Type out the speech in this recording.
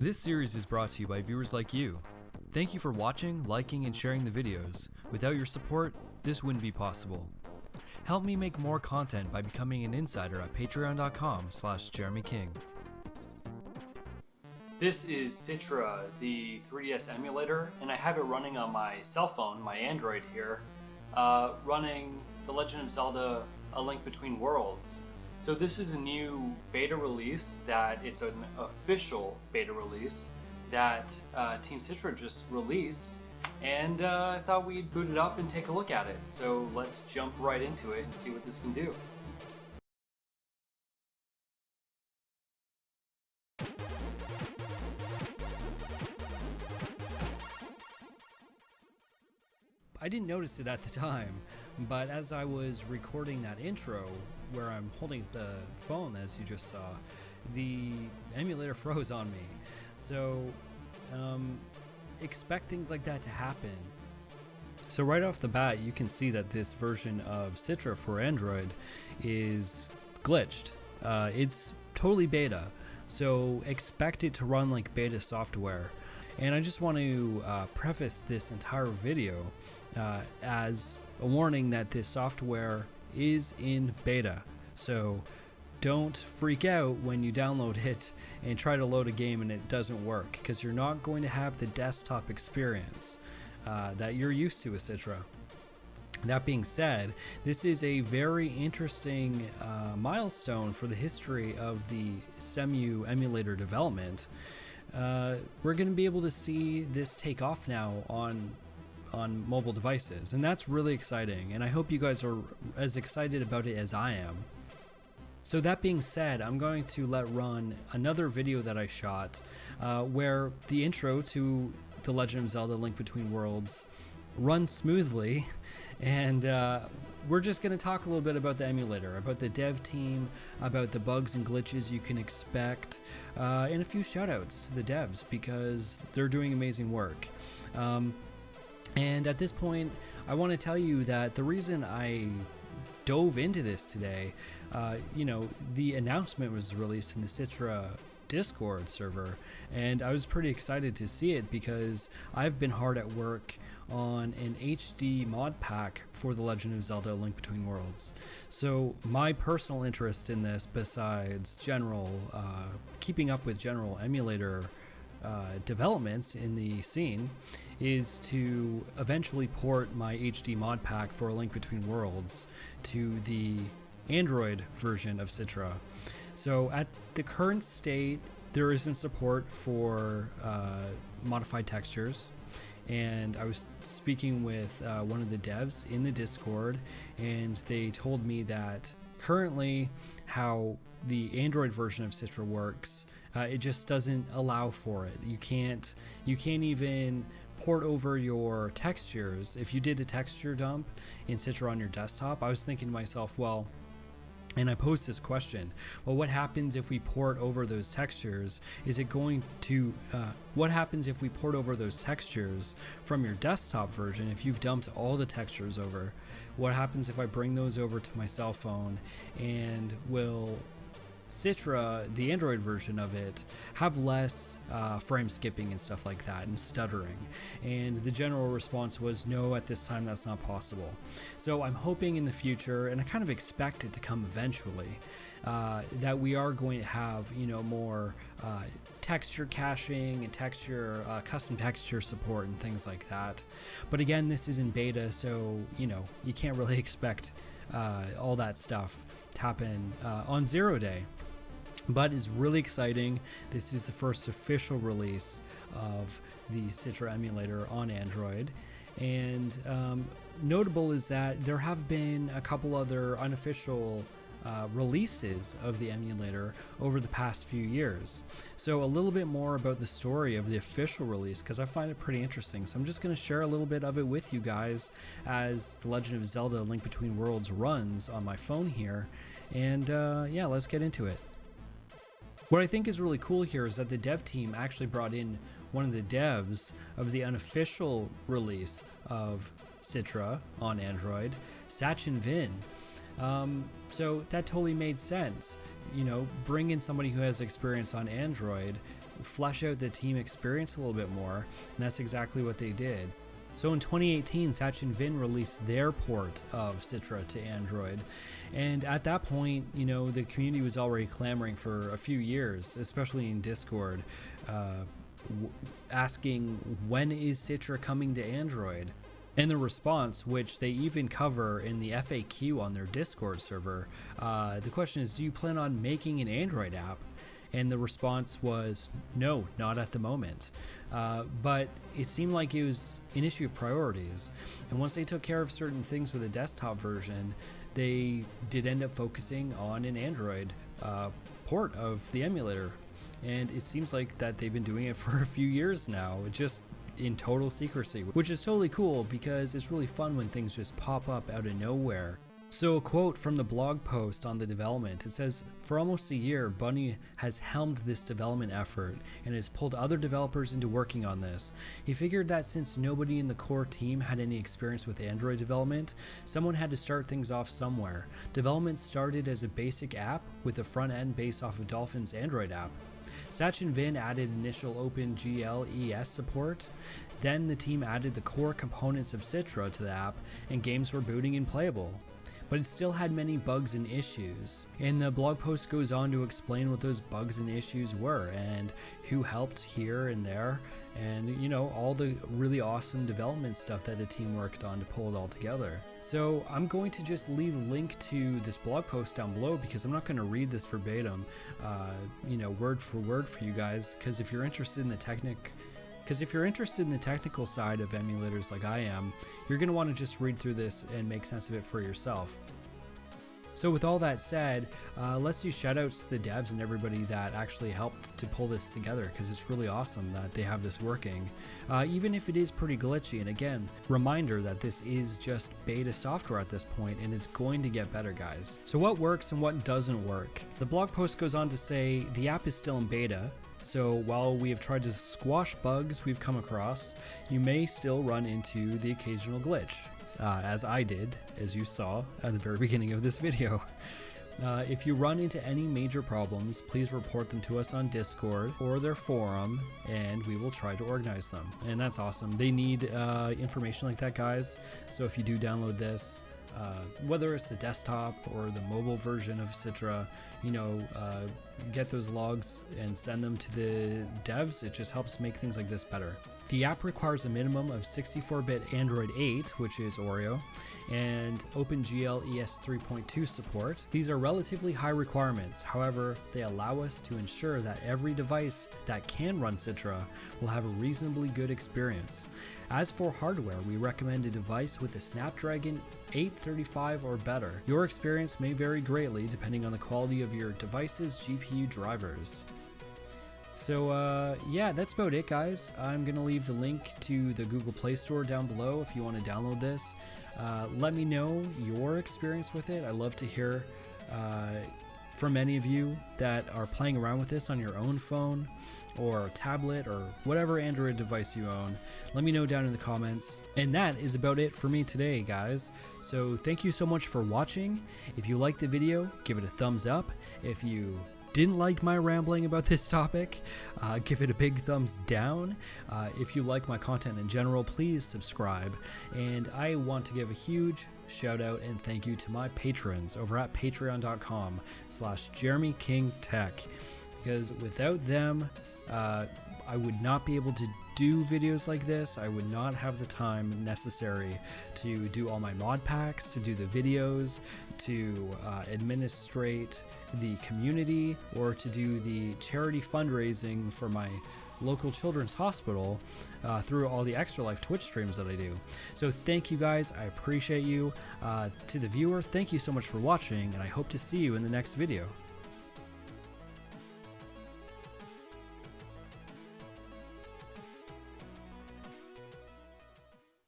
This series is brought to you by viewers like you. Thank you for watching, liking, and sharing the videos. Without your support, this wouldn't be possible. Help me make more content by becoming an insider at patreon.com slash jeremyking. This is Citra, the 3DS emulator, and I have it running on my cell phone, my Android here, uh, running The Legend of Zelda A Link Between Worlds. So this is a new beta release that it's an official beta release that uh, Team Citra just released and uh, I thought we'd boot it up and take a look at it. So let's jump right into it and see what this can do. I didn't notice it at the time, but as I was recording that intro, where I'm holding the phone as you just saw, the emulator froze on me. So um, expect things like that to happen. So right off the bat, you can see that this version of Citra for Android is glitched. Uh, it's totally beta, so expect it to run like beta software. And I just want to uh, preface this entire video uh, as a warning that this software is in beta. So don't freak out when you download it and try to load a game and it doesn't work because you're not going to have the desktop experience uh, that you're used to with Citra. That being said, this is a very interesting uh, milestone for the history of the Cemu emulator development. Uh, we're going to be able to see this take off now on on mobile devices, and that's really exciting. And I hope you guys are as excited about it as I am. So that being said, I'm going to let run another video that I shot uh, where the intro to The Legend of Zelda Link Between Worlds runs smoothly and uh, we're just going to talk a little bit about the emulator, about the dev team, about the bugs and glitches you can expect, uh, and a few shoutouts to the devs because they're doing amazing work. Um, and at this point, I want to tell you that the reason I dove into this today, uh, you know, the announcement was released in the Citra Discord server, and I was pretty excited to see it because I've been hard at work on an HD mod pack for The Legend of Zelda Link Between Worlds. So, my personal interest in this, besides general, uh, keeping up with general emulator uh, developments in the scene is to eventually port my HD mod pack for A Link Between Worlds to the Android version of Citra. So at the current state, there isn't support for uh, modified textures. And I was speaking with uh, one of the devs in the Discord, and they told me that currently, how the Android version of Citra works uh, it just doesn't allow for it. You can't you can't even port over your textures. If you did a texture dump in Citra on your desktop, I was thinking to myself, well, and I posed this question, well, what happens if we port over those textures? Is it going to, uh, what happens if we port over those textures from your desktop version if you've dumped all the textures over? What happens if I bring those over to my cell phone and will Citra, the Android version of it, have less uh, frame skipping and stuff like that and stuttering. And the general response was no, at this time that's not possible. So I'm hoping in the future, and I kind of expect it to come eventually, uh, that we are going to have you know more uh, texture caching and texture uh, custom texture support and things like that. But again, this is in beta, so you know you can't really expect uh, all that stuff happen uh, on zero day but is really exciting. This is the first official release of the Citra emulator on Android. And um, notable is that there have been a couple other unofficial uh, releases of the emulator over the past few years. So a little bit more about the story of the official release because I find it pretty interesting. So I'm just going to share a little bit of it with you guys as The Legend of Zelda Link Between Worlds runs on my phone here. And uh, yeah, let's get into it. What I think is really cool here is that the dev team actually brought in one of the devs of the unofficial release of Citra on Android, Sachin Vin. Um, so that totally made sense. You know, bring in somebody who has experience on Android flesh out the team experience a little bit more, and that's exactly what they did. So in 2018, Sachin Vin released their port of Citra to Android, and at that point, you know, the community was already clamoring for a few years, especially in Discord, uh, asking when is Citra coming to Android. And the response, which they even cover in the FAQ on their Discord server, uh, the question is, do you plan on making an Android app? And the response was, no, not at the moment. Uh, but it seemed like it was an issue of priorities. And once they took care of certain things with the desktop version, they did end up focusing on an Android uh, port of the emulator. And it seems like that they've been doing it for a few years now. Just in total secrecy, which is totally cool because it's really fun when things just pop up out of nowhere. So a quote from the blog post on the development, it says, For almost a year, bunnei has helmed this development effort and has pulled other developers into working on this. He figured that since nobody in the core team had any experience with Android development, someone had to start things off somewhere. Development started as a basic app with a front end based off of Dolphin's Android app. Sachin Vin added initial OpenGL ES support. Then the team added the core components of Citra to the app, and games were booting and playable. But it still had many bugs and issues. And the blog post goes on to explain what those bugs and issues were, and who helped here and there, and you know, all the really awesome development stuff that the team worked on to pull it all together. So I'm going to just leave a link to this blog post down below because I'm not going to read this verbatim, uh, you know, word for word for you guys. Because if you're interested in the technic, because if you're interested in the technical side of emulators like I am, you're going to want to just read through this and make sense of it for yourself. So with all that said, uh, let's do shoutouts to the devs and everybody that actually helped to pull this together because it's really awesome that they have this working, uh, even if it is pretty glitchy. And again, reminder that this is just beta software at this point and it's going to get better guys. So what works and what doesn't work? The blog post goes on to say the app is still in beta, so while we have tried to squash bugs we've come across, you may still run into the occasional glitch uh, as I did, as you saw at the very beginning of this video. Uh, if you run into any major problems, please report them to us on Discord or their forum, and we will try to organize them. And that's awesome. They need uh, information like that, guys. So if you do download this, uh, whether it's the desktop or the mobile version of Citra, you know, uh, get those logs and send them to the devs. It just helps make things like this better. The app requires a minimum of 64-bit Android 8, which is Oreo, and OpenGL ES 3.2 support. These are relatively high requirements, however, they allow us to ensure that every device that can run Citra will have a reasonably good experience. As for hardware, we recommend a device with a Snapdragon 835 or better. Your experience may vary greatly depending on the quality of your device's GPU drivers. So uh, yeah, that's about it guys. I'm to leave the link to the Google Play Store down below if you want to download this. Uh, let me know your experience with it. I love to hear uh, from any of you that are playing around with this on your own phone or tablet or whatever Android device you own. Let me know down in the comments. And that is about it for me today, guys. So thank you so much for watching. If you liked the video, give it a thumbs up. If you didn't like my rambling about this topic, uh, give it a big thumbs down. Uh, if you like my content in general, please subscribe. And I want to give a huge shout out and thank you to my patrons over at patreon.com slash jeremykingtech Because without them, uh, I would not be able to do videos like this. I would not have the time necessary to do all my mod packs, to do the videos, to uh, administrate the community, or to do the charity fundraising for my local children's hospital uh, through all the extra life twitch streams that i do. So thank you guys. I appreciate you. Uh, to the viewer thank you so much for watching and i hope to see you in the next video